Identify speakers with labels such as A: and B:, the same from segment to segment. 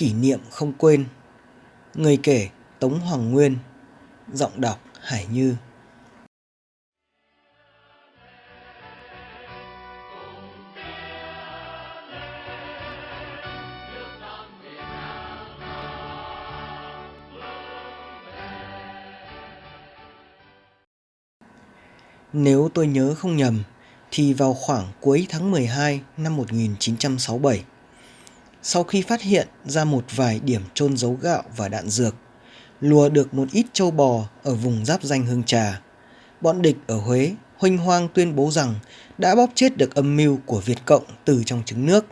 A: Kỷ niệm không quên. Người kể Tống Hoàng Nguyên Giọng đọc Hải Như. Nếu tôi nhớ không nhầm, thì vào khoảng cuối tháng 12 năm 1967, sau khi phát hiện ra một vài điểm trôn giấu gạo và đạn dược, lùa được một ít châu bò ở vùng giáp danh Hương Trà, bọn địch ở Huế huênh hoang tuyên bố rằng đã bóp chết được âm mưu của Việt Cộng từ trong trứng nước.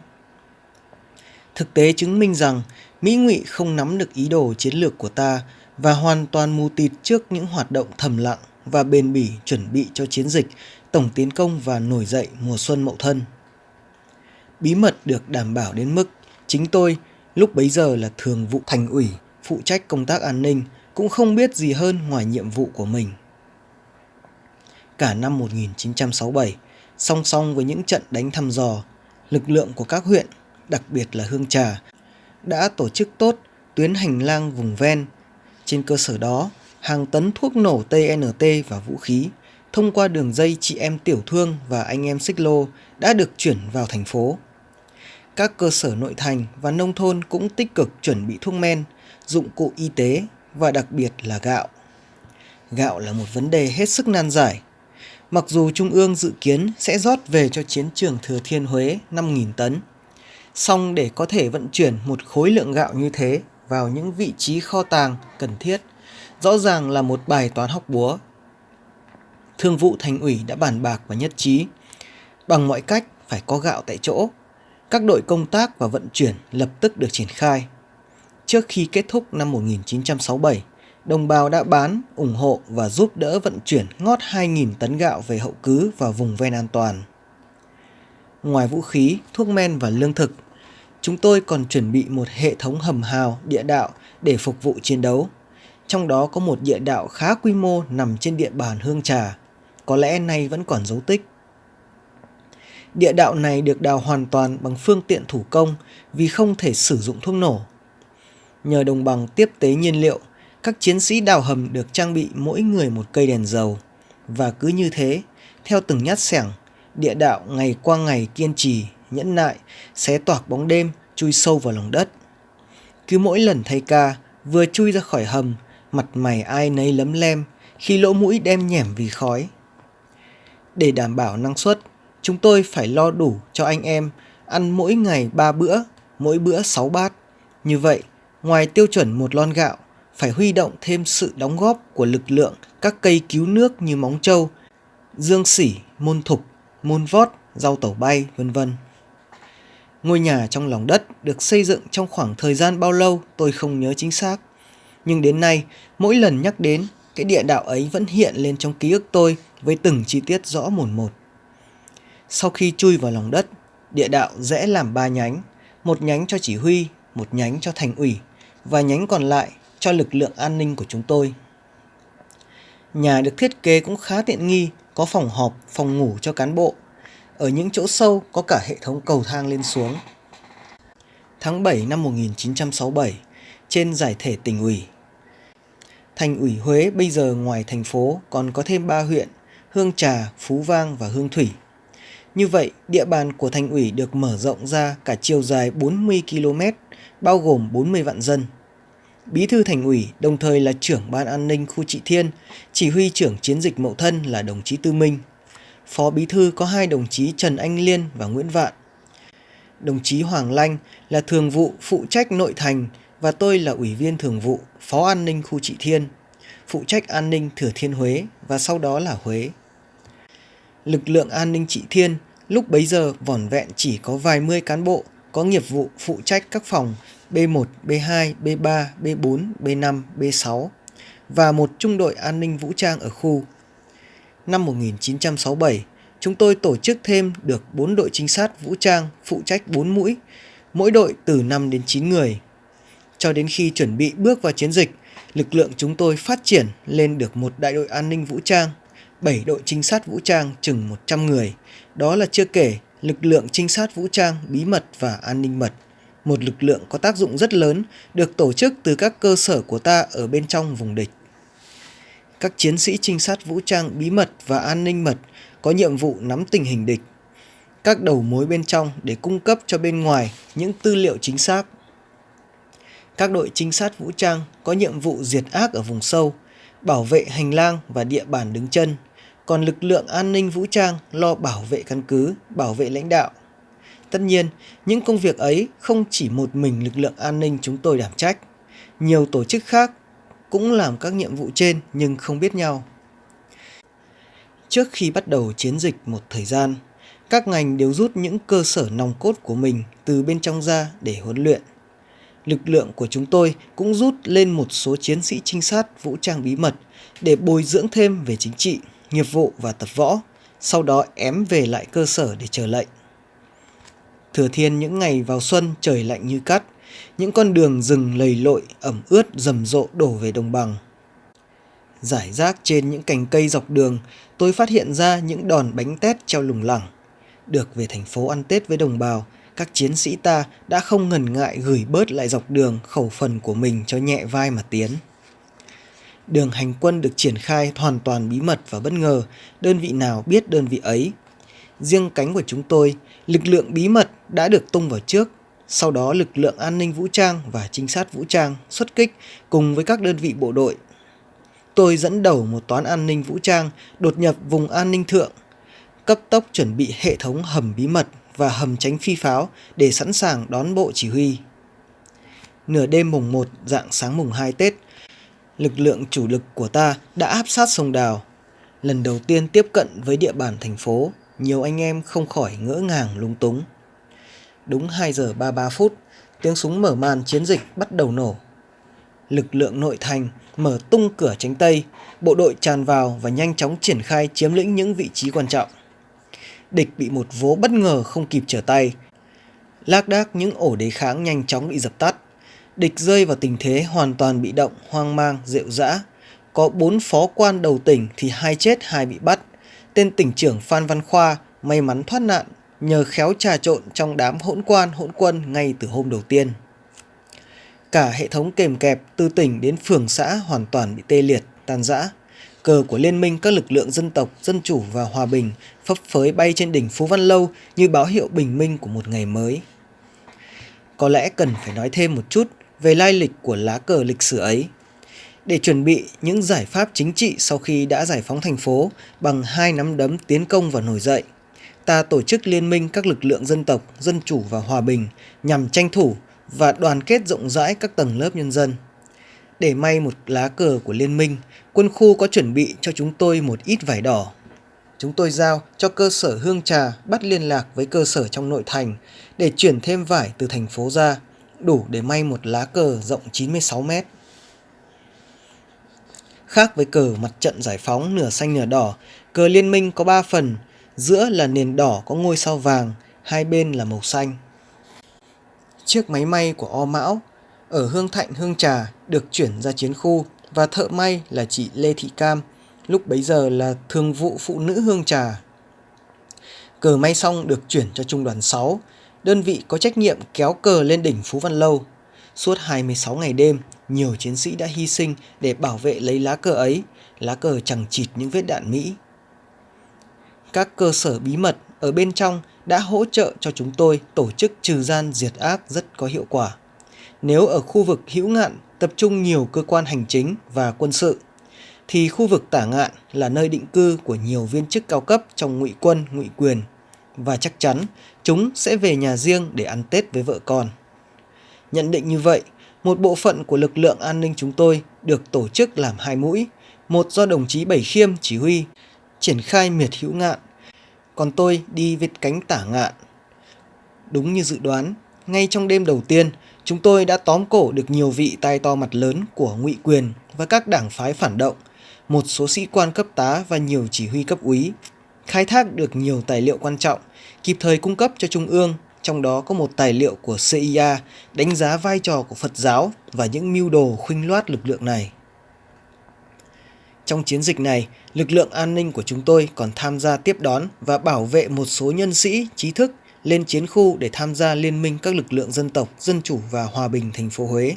A: Thực tế chứng minh rằng Mỹ ngụy không nắm được ý đồ chiến lược của ta và hoàn toàn mù tịt trước những hoạt động thầm lặng và bền bỉ chuẩn bị cho chiến dịch tổng tiến công và nổi dậy mùa xuân mậu thân. Bí mật được đảm bảo đến mức chính tôi lúc bấy giờ là thường vụ thành ủy phụ trách công tác an ninh cũng không biết gì hơn ngoài nhiệm vụ của mình. Cả năm 1967, song song với những trận đánh thăm dò, lực lượng của các huyện, đặc biệt là Hương Trà, đã tổ chức tốt tuyến hành lang vùng ven. Trên cơ sở đó, hàng tấn thuốc nổ TNT và vũ khí thông qua đường dây chị em tiểu thương và anh em xích lô đã được chuyển vào thành phố. Các cơ sở nội thành và nông thôn cũng tích cực chuẩn bị thuốc men, dụng cụ y tế và đặc biệt là gạo. Gạo là một vấn đề hết sức nan giải. Mặc dù Trung ương dự kiến sẽ rót về cho chiến trường Thừa Thiên Huế 5.000 tấn, song để có thể vận chuyển một khối lượng gạo như thế vào những vị trí kho tàng cần thiết – rõ ràng là một bài toán học búa. Thương vụ thành ủy đã bàn bạc và nhất trí. Bằng mọi cách phải có gạo tại chỗ. Các đội công tác và vận chuyển lập tức được triển khai. Trước khi kết thúc năm 1967, đồng bào đã bán, ủng hộ và giúp đỡ vận chuyển ngót 2.000 tấn gạo về hậu cứ và vùng ven an toàn. Ngoài vũ khí, thuốc men và lương thực, chúng tôi còn chuẩn bị một hệ thống hầm hào địa đạo để phục vụ chiến đấu trong đó có một địa đạo khá quy mô nằm trên địa bàn Hương Trà, có lẽ nay vẫn còn dấu tích. Địa đạo này được đào hoàn toàn bằng phương tiện thủ công vì không thể sử dụng thuốc nổ. Nhờ đồng bằng tiếp tế nhiên liệu, các chiến sĩ đào hầm được trang bị mỗi người một cây đèn dầu. Và cứ như thế, theo từng nhát sẻng, địa đạo ngày qua ngày kiên trì, nhẫn nại, xé toạc bóng đêm, chui sâu vào lòng đất. Cứ mỗi lần thay ca, vừa chui ra khỏi hầm mặt mày ai nấy lấm lem khi lỗ mũi đem nhẻm vì khói. Để đảm bảo năng suất, chúng tôi phải lo đủ cho anh em ăn mỗi ngày 3 bữa, mỗi bữa 6 bát. Như vậy, ngoài tiêu chuẩn một lon gạo, phải huy động thêm sự đóng góp của lực lượng các cây cứu nước như móng trâu, dương sỉ, môn thục, môn vót, rau tẩu bay, vân vân. Ngôi nhà trong lòng đất được xây dựng trong khoảng thời gian bao lâu tôi không nhớ chính xác nhưng đến nay mỗi lần nhắc đến cái địa đạo ấy vẫn hiện lên trong ký ức tôi với từng chi tiết rõ mồn một. Sau khi chui vào lòng đất, địa đạo rẽ làm ba nhánh, một nhánh cho chỉ huy, một nhánh cho thành ủy và nhánh còn lại cho lực lượng an ninh của chúng tôi. Nhà được thiết kế cũng khá tiện nghi, có phòng họp, phòng ngủ cho cán bộ. Ở những chỗ sâu có cả hệ thống cầu thang lên xuống. Tháng 7 năm 1967, trên giải thể tỉnh ủy. Thành ủy Huế bây giờ ngoài thành phố còn có thêm 3 huyện Hương Trà, Phú Vang và Hương Thủy. Như vậy, địa bàn của thành ủy được mở rộng ra cả chiều dài 40 km, bao gồm 40 vạn dân. Bí thư thành ủy đồng thời là trưởng ban an ninh khu trị thiên, chỉ huy trưởng chiến dịch mậu thân là đồng chí Tư Minh. Phó bí thư có hai đồng chí Trần Anh Liên và Nguyễn Vạn. Đồng chí Hoàng Lanh là thường vụ phụ trách nội thành và tôi là Ủy viên Thường vụ Phó An ninh khu Trị Thiên, phụ trách an ninh Thừa Thiên Huế và sau đó là Huế. Lực lượng an ninh Trị Thiên lúc bấy giờ vỏn vẹn chỉ có vài mươi cán bộ có nghiệp vụ phụ trách các phòng B1, B2, B3, B4, B5, B6 và một trung đội an ninh vũ trang ở khu. Năm 1967, chúng tôi tổ chức thêm được 4 đội trinh sát vũ trang phụ trách 4 mũi, mỗi đội từ 5 đến 9 người. Cho đến khi chuẩn bị bước vào chiến dịch, lực lượng chúng tôi phát triển lên được một đại đội an ninh vũ trang, 7 đội trinh sát vũ trang chừng 100 người. Đó là chưa kể lực lượng trinh sát vũ trang bí mật và an ninh mật, một lực lượng có tác dụng rất lớn được tổ chức từ các cơ sở của ta ở bên trong vùng địch. Các chiến sĩ trinh sát vũ trang bí mật và an ninh mật có nhiệm vụ nắm tình hình địch, các đầu mối bên trong để cung cấp cho bên ngoài những tư liệu chính xác. Các đội trinh sát vũ trang có nhiệm vụ diệt ác ở vùng sâu, bảo vệ hành lang và địa bàn đứng chân, còn lực lượng an ninh vũ trang lo bảo vệ căn cứ, bảo vệ lãnh đạo. Tất nhiên, những công việc ấy không chỉ một mình lực lượng an ninh chúng tôi đảm trách. Nhiều tổ chức khác cũng làm các nhiệm vụ trên nhưng không biết nhau. Trước khi bắt đầu chiến dịch một thời gian, các ngành đều rút những cơ sở nòng cốt của mình từ bên trong ra để huấn luyện. Lực lượng của chúng tôi cũng rút lên một số chiến sĩ trinh sát vũ trang bí mật để bồi dưỡng thêm về chính trị, nghiệp vụ và tập võ, sau đó ém về lại cơ sở để chờ lệnh. Thừa thiên những ngày vào xuân trời lạnh như cắt, những con đường rừng lầy lội ẩm ướt rầm rộ đổ về đồng bằng. Giải rác trên những cành cây dọc đường, tôi phát hiện ra những đòn bánh tét treo lủng lẳng. Được về thành phố ăn Tết với đồng bào, các chiến sĩ ta đã không ngần ngại gửi bớt lại dọc đường khẩu phần của mình cho nhẹ vai mà tiến. Đường hành quân được triển khai hoàn toàn bí mật và bất ngờ, đơn vị nào biết đơn vị ấy. Riêng cánh của chúng tôi, lực lượng bí mật đã được tung vào trước, sau đó lực lượng an ninh vũ trang và trinh sát vũ trang xuất kích cùng với các đơn vị bộ đội. Tôi dẫn đầu một toán an ninh vũ trang đột nhập vùng an ninh thượng, cấp tốc chuẩn bị hệ thống hầm bí mật và hầm tránh phi pháo để sẵn sàng đón bộ chỉ huy. Nửa đêm mùng 1 dạng sáng mùng 2 Tết, lực lượng chủ lực của ta đã áp sát sông Đào. Lần đầu tiên tiếp cận với địa bàn thành phố, nhiều anh em không khỏi ngỡ ngàng lung túng. Đúng 2 giờ 33 phút, tiếng súng mở màn chiến dịch bắt đầu nổ. Lực lượng nội thành mở tung cửa tránh Tây, bộ đội tràn vào và nhanh chóng triển khai chiếm lĩnh những vị trí quan trọng. Địch bị một vố bất ngờ không kịp trở tay. Lác đác những ổ đề kháng nhanh chóng bị dập tắt. Địch rơi vào tình thế hoàn toàn bị động, hoang mang, rệu rã. Có bốn phó quan đầu tỉnh thì hai chết hai bị bắt. Tên tỉnh trưởng Phan Văn Khoa may mắn thoát nạn nhờ khéo trà trộn trong đám hỗn quan hỗn quân ngay từ hôm đầu tiên. Cả hệ thống kềm kẹp từ tỉnh đến phường xã hoàn toàn bị tê liệt, tan rã. Cờ của Liên minh các lực lượng dân tộc, dân chủ và hòa bình phấp phới bay trên đỉnh Phú Văn Lâu như báo hiệu bình minh của một ngày mới. Có lẽ cần phải nói thêm một chút về lai lịch của lá cờ lịch sử ấy. Để chuẩn bị những giải pháp chính trị sau khi đã giải phóng thành phố bằng hai nắm đấm tiến công và nổi dậy, ta tổ chức liên minh các lực lượng dân tộc, dân chủ và hòa bình nhằm tranh thủ và đoàn kết rộng rãi các tầng lớp nhân dân. Để may một lá cờ của liên minh, quân khu có chuẩn bị cho chúng tôi một ít vải đỏ. Chúng tôi giao cho cơ sở Hương Trà bắt liên lạc với cơ sở trong nội thành để chuyển thêm vải từ thành phố ra, đủ để may một lá cờ rộng 96 mét. Khác với cờ mặt trận giải phóng nửa xanh nửa đỏ, cờ liên minh có 3 phần, giữa là nền đỏ có ngôi sao vàng, hai bên là màu xanh. Chiếc máy may của O Mão ở Hương Thạnh Hương Trà được chuyển ra chiến khu và thợ may là chị Lê Thị Cam, lúc bấy giờ là thường vụ phụ nữ Hương Trà. Cờ may xong được chuyển cho trung đoàn 6, đơn vị có trách nhiệm kéo cờ lên đỉnh Phú Văn Lâu. Suốt 26 ngày đêm, nhiều chiến sĩ đã hy sinh để bảo vệ lấy lá cờ ấy, lá cờ chẳng chịt những vết đạn Mỹ. Các cơ sở bí mật ở bên trong đã hỗ trợ cho chúng tôi tổ chức trừ gian diệt ác rất có hiệu quả. Nếu ở khu vực hữu ngạn tập trung nhiều cơ quan hành chính và quân sự, thì khu vực tả ngạn là nơi định cư của nhiều viên chức cao cấp trong ngụy quân, ngụy quyền. Và chắc chắn chúng sẽ về nhà riêng để ăn Tết với vợ con. Nhận định như vậy, một bộ phận của lực lượng an ninh chúng tôi được tổ chức làm hai mũi, một do đồng chí Bảy Khiêm chỉ huy, triển khai miệt hữu ngạn, còn tôi đi vết cánh tả ngạn. Đúng như dự đoán, ngay trong đêm đầu tiên, chúng tôi đã tóm cổ được nhiều vị tai to mặt lớn của ngụy quyền và các đảng phái phản động, một số sĩ quan cấp tá và nhiều chỉ huy cấp úy, khai thác được nhiều tài liệu quan trọng, kịp thời cung cấp cho Trung ương, trong đó có một tài liệu của CIA đánh giá vai trò của Phật giáo và những mưu đồ khuynh loát lực lượng này. Trong chiến dịch này, lực lượng an ninh của chúng tôi còn tham gia tiếp đón và bảo vệ một số nhân sĩ, trí thức lên chiến khu để tham gia liên minh các lực lượng dân tộc, dân chủ và hòa bình thành phố Huế.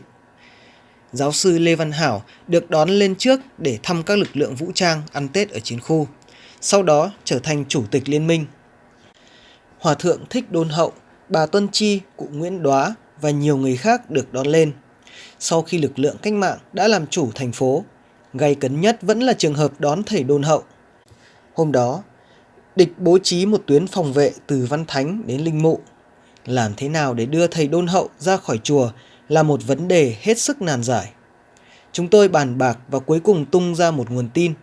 A: Giáo sư Lê Văn Hảo được đón lên trước để thăm các lực lượng vũ trang ăn Tết ở chiến khu, sau đó trở thành chủ tịch liên minh. Hòa thượng Thích Đôn Hậu, bà Tuân Chi, cụ Nguyễn Đoá và nhiều người khác được đón lên. Sau khi lực lượng cách mạng đã làm chủ thành phố, gay cấn nhất vẫn là trường hợp đón thầy Đôn Hậu. Hôm đó, địch bố trí một tuyến phòng vệ từ Văn Thánh đến Linh Mụ. Làm thế nào để đưa thầy Đôn Hậu ra khỏi chùa là một vấn đề hết sức nan giải. Chúng tôi bàn bạc và cuối cùng tung ra một nguồn tin.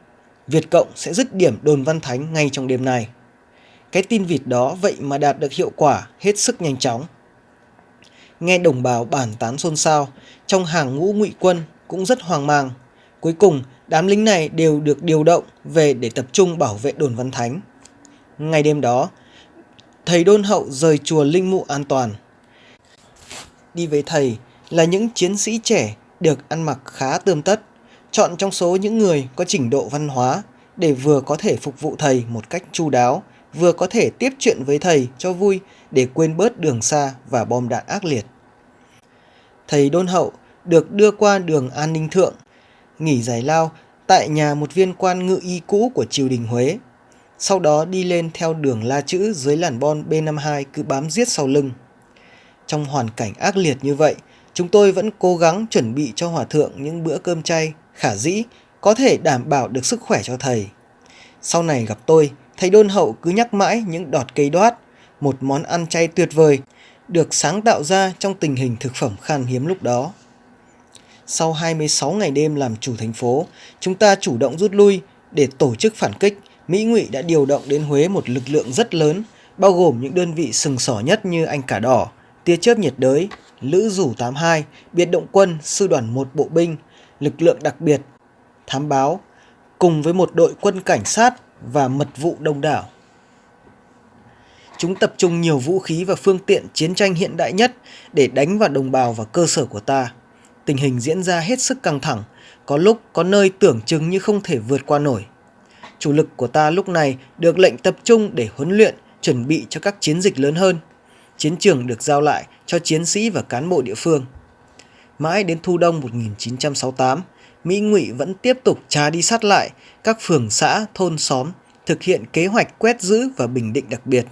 A: Việt Cộng sẽ dứt điểm đồn Văn Thánh ngay trong đêm nay. Cái tin vịt đó vậy mà đạt được hiệu quả hết sức nhanh chóng. Nghe đồng bào bản tán xôn xao, trong hàng ngũ ngụy quân cũng rất hoang mang. Cuối cùng, đám lính này đều được điều động về để tập trung bảo vệ đồn Văn Thánh. Ngày đêm đó, thầy đôn hậu rời chùa Linh Mụ an toàn. Đi với thầy là những chiến sĩ trẻ được ăn mặc khá tươm tất, chọn trong số những người có trình độ văn hóa để vừa có thể phục vụ thầy một cách chu đáo, vừa có thể tiếp chuyện với thầy cho vui để quên bớt đường xa và bom đạn ác liệt. Thầy đôn hậu được đưa qua đường An Ninh Thượng, nghỉ giải lao tại nhà một viên quan ngự y cũ của triều đình Huế. Sau đó đi lên theo đường la chữ dưới làn bon B52 cứ bám giết sau lưng. Trong hoàn cảnh ác liệt như vậy, chúng tôi vẫn cố gắng chuẩn bị cho hòa thượng những bữa cơm chay khả dĩ có thể đảm bảo được sức khỏe cho thầy. Sau này gặp tôi, thầy đôn hậu cứ nhắc mãi những đọt cây đoát, một món ăn chay tuyệt vời, được sáng tạo ra trong tình hình thực phẩm khan hiếm lúc đó. Sau 26 ngày đêm làm chủ thành phố, chúng ta chủ động rút lui để tổ chức phản kích. Mỹ Ngụy đã điều động đến Huế một lực lượng rất lớn, bao gồm những đơn vị sừng sỏ nhất như Anh Cả Đỏ, tia chớp nhiệt đới, Lữ Rủ 82, biệt động quân, sư đoàn 1 bộ binh, lực lượng đặc biệt, thám báo, cùng với một đội quân cảnh sát và mật vụ đông đảo. Chúng tập trung nhiều vũ khí và phương tiện chiến tranh hiện đại nhất để đánh vào đồng bào và cơ sở của ta. Tình hình diễn ra hết sức căng thẳng, có lúc có nơi tưởng chừng như không thể vượt qua nổi. Chủ lực của ta lúc này được lệnh tập trung để huấn luyện, chuẩn bị cho các chiến dịch lớn hơn. Chiến trường được giao lại cho chiến sĩ và cán bộ địa phương. Mãi đến thu đông 1968, Mỹ Ngụy vẫn tiếp tục tra đi sát lại các phường xã, thôn xóm, thực hiện kế hoạch quét giữ và bình định đặc biệt.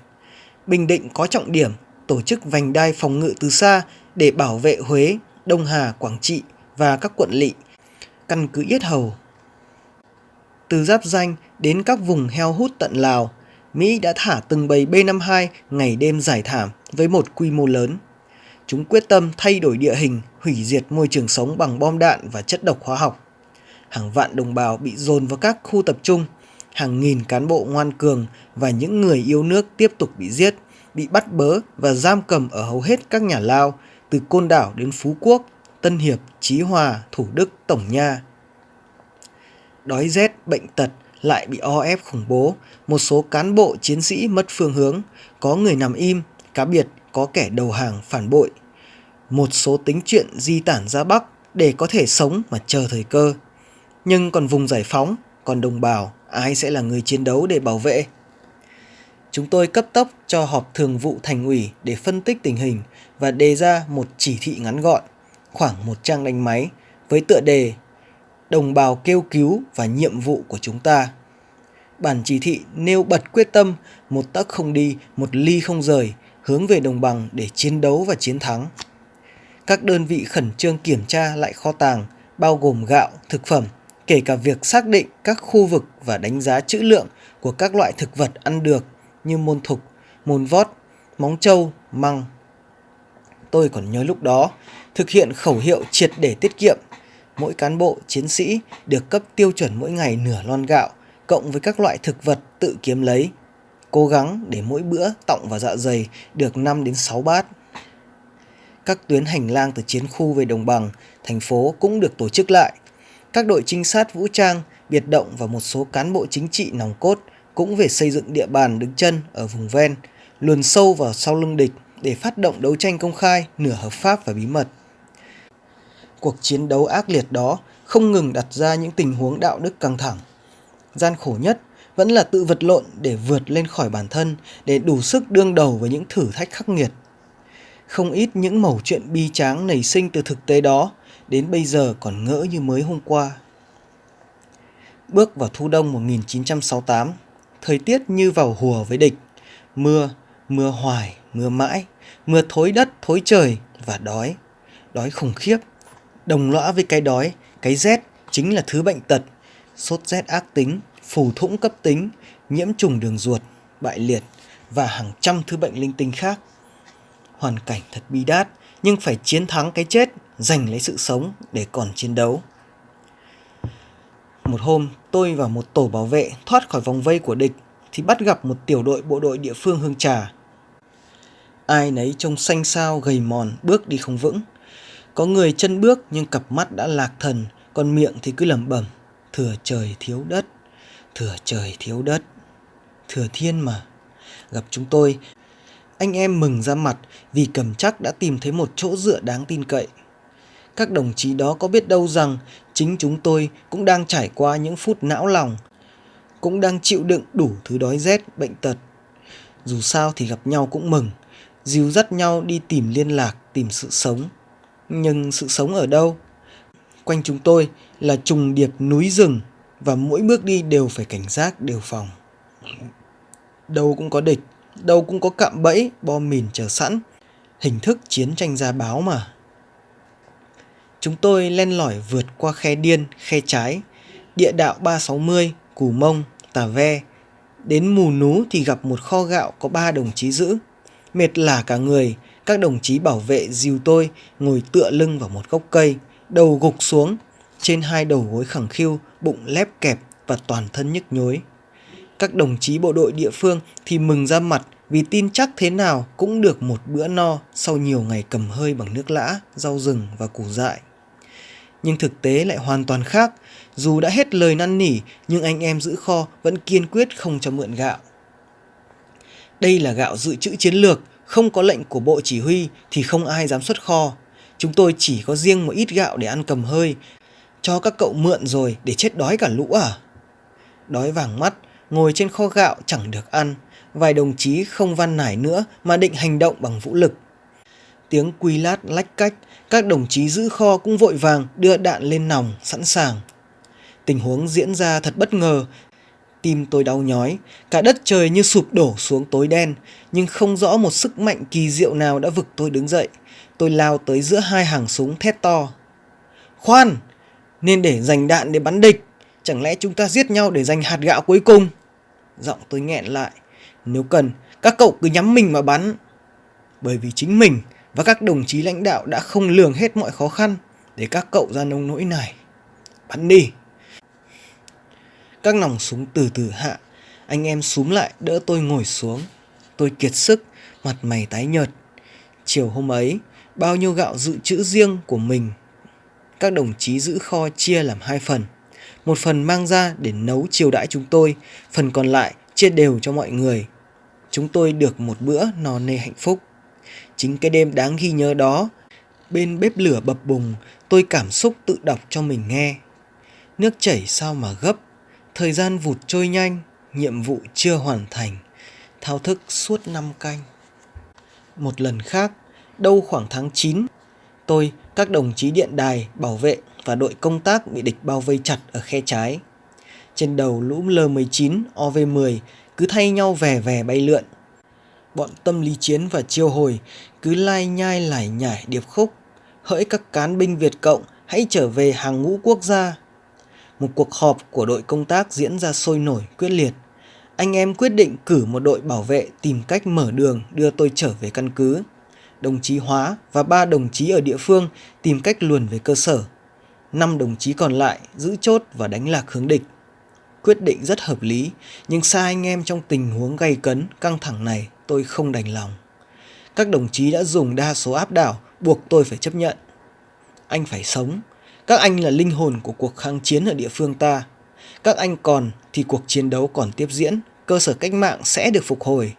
A: Bình Định có trọng điểm tổ chức vành đai phòng ngự từ xa để bảo vệ Huế, Đông Hà, Quảng Trị và các quận lỵ, căn cứ Yết Hầu. Từ giáp danh đến các vùng heo hút tận Lào, Mỹ đã thả từng bầy B-52 ngày đêm giải thảm với một quy mô lớn. Chúng quyết tâm thay đổi địa hình, hủy diệt môi trường sống bằng bom đạn và chất độc hóa học. Hàng vạn đồng bào bị dồn vào các khu tập trung, hàng nghìn cán bộ ngoan cường và những người yêu nước tiếp tục bị giết, bị bắt bớ và giam cầm ở hầu hết các nhà lao, từ Côn Đảo đến Phú Quốc, Tân Hiệp, Chí Hòa, Thủ Đức, Tổng Nha. Đói rét, bệnh tật lại bị o ép khủng bố, một số cán bộ chiến sĩ mất phương hướng, có người nằm im, cá biệt có kẻ đầu hàng phản bội. Một số tính chuyện di tản ra Bắc để có thể sống mà chờ thời cơ. Nhưng còn vùng giải phóng, còn đồng bào, ai sẽ là người chiến đấu để bảo vệ? Chúng tôi cấp tốc cho họp thường vụ thành ủy để phân tích tình hình và đề ra một chỉ thị ngắn gọn, khoảng một trang đánh máy, với tựa đề Đồng bào kêu cứu và nhiệm vụ của chúng ta. Bản chỉ thị nêu bật quyết tâm một tấc không đi, một ly không rời, hướng về đồng bằng để chiến đấu và chiến thắng. Các đơn vị khẩn trương kiểm tra lại kho tàng, bao gồm gạo, thực phẩm, kể cả việc xác định các khu vực và đánh giá trữ lượng của các loại thực vật ăn được như môn thục, môn vót, móng trâu, măng. Tôi còn nhớ lúc đó, thực hiện khẩu hiệu triệt để tiết kiệm. Mỗi cán bộ, chiến sĩ được cấp tiêu chuẩn mỗi ngày nửa lon gạo, cộng với các loại thực vật tự kiếm lấy. Cố gắng để mỗi bữa tọng và dạ dày được 5 đến 6 bát. Các tuyến hành lang từ chiến khu về đồng bằng, thành phố cũng được tổ chức lại. Các đội trinh sát vũ trang, biệt động và một số cán bộ chính trị nòng cốt cũng về xây dựng địa bàn đứng chân ở vùng ven, luồn sâu vào sau lưng địch để phát động đấu tranh công khai, nửa hợp pháp và bí mật. Cuộc chiến đấu ác liệt đó không ngừng đặt ra những tình huống đạo đức căng thẳng. Gian khổ nhất vẫn là tự vật lộn để vượt lên khỏi bản thân, để đủ sức đương đầu với những thử thách khắc nghiệt. Không ít những mẩu chuyện bi tráng nảy sinh từ thực tế đó, đến bây giờ còn ngỡ như mới hôm qua. Bước vào thu đông 1968, thời tiết như vào hùa với địch. Mưa, mưa hoài, mưa mãi, mưa thối đất, thối trời và đói. Đói khủng khiếp. Đồng lõa với cái đói, cái rét chính là thứ bệnh tật. Sốt rét ác tính, phù thủng cấp tính, nhiễm trùng đường ruột, bại liệt và hàng trăm thứ bệnh linh tinh khác. Hoàn cảnh thật bi đát, nhưng phải chiến thắng cái chết, giành lấy sự sống để còn chiến đấu. Một hôm, tôi và một tổ bảo vệ thoát khỏi vòng vây của địch thì bắt gặp một tiểu đội bộ đội địa phương Hương Trà. Ai nấy trông xanh xao gầy mòn, bước đi không vững. Có người chân bước nhưng cặp mắt đã lạc thần, còn miệng thì cứ lẩm bẩm, thừa trời thiếu đất, thừa trời thiếu đất, thừa thiên mà. Gặp chúng tôi, anh em mừng ra mặt vì cầm chắc đã tìm thấy một chỗ dựa đáng tin cậy. Các đồng chí đó có biết đâu rằng chính chúng tôi cũng đang trải qua những phút não lòng, cũng đang chịu đựng đủ thứ đói rét, bệnh tật. Dù sao thì gặp nhau cũng mừng, dìu dắt nhau đi tìm liên lạc, tìm sự sống. Nhưng sự sống ở đâu? Quanh chúng tôi là trùng điệp núi rừng và mỗi bước đi đều phải cảnh giác đề phòng. Đâu cũng có địch, đâu cũng có cạm bẫy, bom mìn chờ sẵn. Hình thức chiến tranh gia báo mà. Chúng tôi len lỏi vượt qua khe điên, khe trái, địa đạo 360, Cù Mông, Tà Ve. Đến Mù Nú thì gặp một kho gạo có ba đồng chí giữ. Mệt lả cả người, các đồng chí bảo vệ dìu tôi ngồi tựa lưng vào một gốc cây, đầu gục xuống, trên hai đầu gối khẳng khiu, bụng lép kẹp và toàn thân nhức nhối. Các đồng chí bộ đội địa phương thì mừng ra mặt vì tin chắc thế nào cũng được một bữa no sau nhiều ngày cầm hơi bằng nước lã, rau rừng và củ dại nhưng thực tế lại hoàn toàn khác. Dù đã hết lời năn nỉ, nhưng anh em giữ kho vẫn kiên quyết không cho mượn gạo. Đây là gạo dự trữ chiến lược, không có lệnh của bộ chỉ huy thì không ai dám xuất kho. Chúng tôi chỉ có riêng một ít gạo để ăn cầm hơi, cho các cậu mượn rồi để chết đói cả lũ à? Đói vàng mắt, ngồi trên kho gạo chẳng được ăn, vài đồng chí không văn nải nữa mà định hành động bằng vũ lực. Tiếng quy lát lách cách, các đồng chí giữ kho cũng vội vàng đưa đạn lên nòng sẵn sàng. Tình huống diễn ra thật bất ngờ. Tim tôi đau nhói, cả đất trời như sụp đổ xuống tối đen, nhưng không rõ một sức mạnh kỳ diệu nào đã vực tôi đứng dậy. Tôi lao tới giữa hai hàng súng thét to. Khoan! Nên để dành đạn để bắn địch. Chẳng lẽ chúng ta giết nhau để giành hạt gạo cuối cùng? Giọng tôi nghẹn lại. Nếu cần, các cậu cứ nhắm mình mà bắn. Bởi vì chính mình và các đồng chí lãnh đạo đã không lường hết mọi khó khăn để các cậu ra nông nỗi này. Bắn đi! Các nòng súng từ từ hạ, anh em súm lại đỡ tôi ngồi xuống. Tôi kiệt sức, mặt mày tái nhợt. Chiều hôm ấy, bao nhiêu gạo dự trữ riêng của mình. Các đồng chí giữ kho chia làm hai phần. Một phần mang ra để nấu chiều đãi chúng tôi, phần còn lại chia đều cho mọi người. Chúng tôi được một bữa no nê hạnh phúc. Chính cái đêm đáng ghi nhớ đó, bên bếp lửa bập bùng, tôi cảm xúc tự đọc cho mình nghe. Nước chảy sao mà gấp, thời gian vụt trôi nhanh, nhiệm vụ chưa hoàn thành, thao thức suốt năm canh. Một lần khác, đâu khoảng tháng 9, tôi, các đồng chí điện đài, bảo vệ và đội công tác bị địch bao vây chặt ở khe trái. Trên đầu lũ L-19, OV-10 cứ thay nhau vẻ vẻ bay lượn, bọn tâm lý chiến và chiêu hồi cứ lai nhai lải nhải điệp khúc. Hỡi các cán binh Việt Cộng, hãy trở về hàng ngũ quốc gia. Một cuộc họp của đội công tác diễn ra sôi nổi, quyết liệt. Anh em quyết định cử một đội bảo vệ tìm cách mở đường đưa tôi trở về căn cứ. Đồng chí Hóa và ba đồng chí ở địa phương tìm cách luồn về cơ sở. Năm đồng chí còn lại giữ chốt và đánh lạc hướng địch. Quyết định rất hợp lý, nhưng xa anh em trong tình huống gay cấn, căng thẳng này tôi không đành lòng. Các đồng chí đã dùng đa số áp đảo, buộc tôi phải chấp nhận. Anh phải sống. Các anh là linh hồn của cuộc kháng chiến ở địa phương ta. Các anh còn thì cuộc chiến đấu còn tiếp diễn, cơ sở cách mạng sẽ được phục hồi.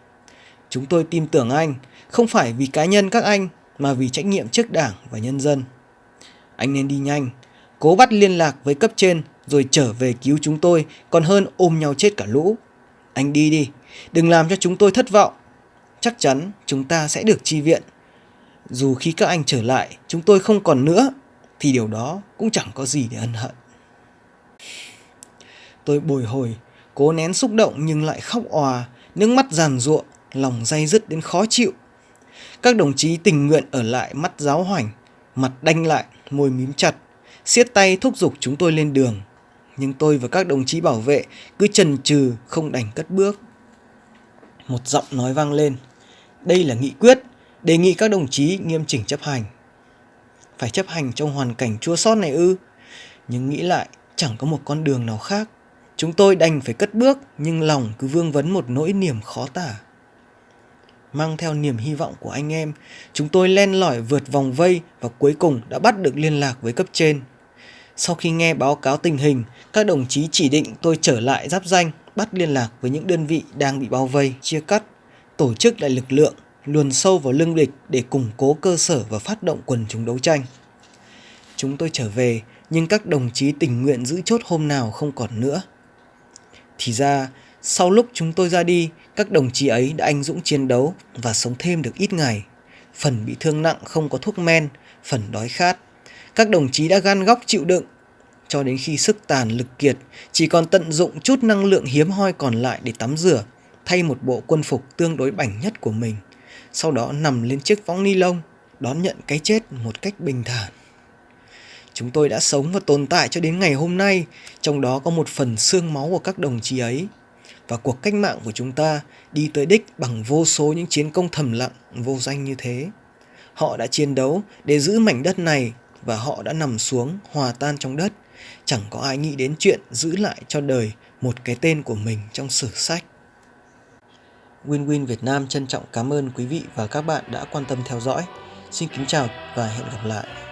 A: Chúng tôi tin tưởng anh, không phải vì cá nhân các anh, mà vì trách nhiệm trước đảng và nhân dân. Anh nên đi nhanh, cố bắt liên lạc với cấp trên rồi trở về cứu chúng tôi còn hơn ôm nhau chết cả lũ. Anh đi đi, đừng làm cho chúng tôi thất vọng. Chắc chắn chúng ta sẽ được chi viện. Dù khi các anh trở lại, chúng tôi không còn nữa, thì điều đó cũng chẳng có gì để ân hận. Tôi bồi hồi, cố nén xúc động nhưng lại khóc òa, nước mắt giàn ruộng, lòng day dứt đến khó chịu. Các đồng chí tình nguyện ở lại mắt giáo hoành, mặt đanh lại, môi mím chặt, siết tay thúc giục chúng tôi lên đường. Nhưng tôi và các đồng chí bảo vệ cứ chần chừ không đành cất bước. Một giọng nói vang lên. Đây là nghị quyết, đề nghị các đồng chí nghiêm chỉnh chấp hành. Phải chấp hành trong hoàn cảnh chua xót này ư? Nhưng nghĩ lại, chẳng có một con đường nào khác. Chúng tôi đành phải cất bước, nhưng lòng cứ vương vấn một nỗi niềm khó tả. Mang theo niềm hy vọng của anh em, chúng tôi len lỏi vượt vòng vây và cuối cùng đã bắt được liên lạc với cấp trên. Sau khi nghe báo cáo tình hình, các đồng chí chỉ định tôi trở lại giáp danh, bắt liên lạc với những đơn vị đang bị bao vây, chia cắt, tổ chức lại lực lượng, luồn sâu vào lưng địch để củng cố cơ sở và phát động quần chúng đấu tranh. Chúng tôi trở về, nhưng các đồng chí tình nguyện giữ chốt hôm nào không còn nữa. Thì ra, sau lúc chúng tôi ra đi, các đồng chí ấy đã anh dũng chiến đấu và sống thêm được ít ngày. Phần bị thương nặng không có thuốc men, phần đói khát. Các đồng chí đã gan góc chịu đựng, cho đến khi sức tàn lực kiệt, chỉ còn tận dụng chút năng lượng hiếm hoi còn lại để tắm rửa, thay một bộ quân phục tương đối bảnh nhất của mình. Sau đó nằm lên chiếc võng ni lông, đón nhận cái chết một cách bình thản. Chúng tôi đã sống và tồn tại cho đến ngày hôm nay, trong đó có một phần xương máu của các đồng chí ấy. Và cuộc cách mạng của chúng ta đi tới đích bằng vô số những chiến công thầm lặng, vô danh như thế. Họ đã chiến đấu để giữ mảnh đất này và họ đã nằm xuống hòa tan trong đất. Chẳng có ai nghĩ đến chuyện giữ lại cho đời một cái tên của mình trong sử sách. Win Win Việt Nam trân trọng cảm ơn quý vị và các bạn đã quan tâm theo dõi. Xin kính chào và hẹn gặp lại.